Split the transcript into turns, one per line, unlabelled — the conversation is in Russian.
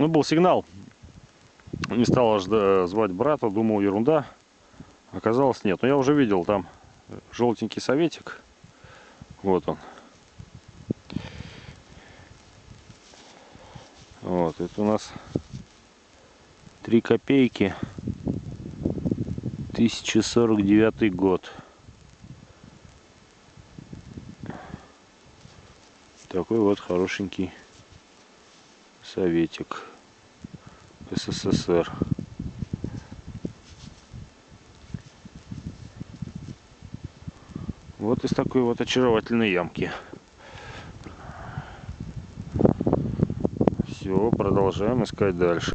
Ну, был сигнал. Не стал аж звать брата, думал, ерунда. Оказалось, нет. Но я уже видел там желтенький советик. Вот он. Вот, это у нас 3 копейки. 1049 год. Такой вот хорошенький советик. СССР. Вот из такой вот очаровательной ямки. Все, продолжаем искать дальше.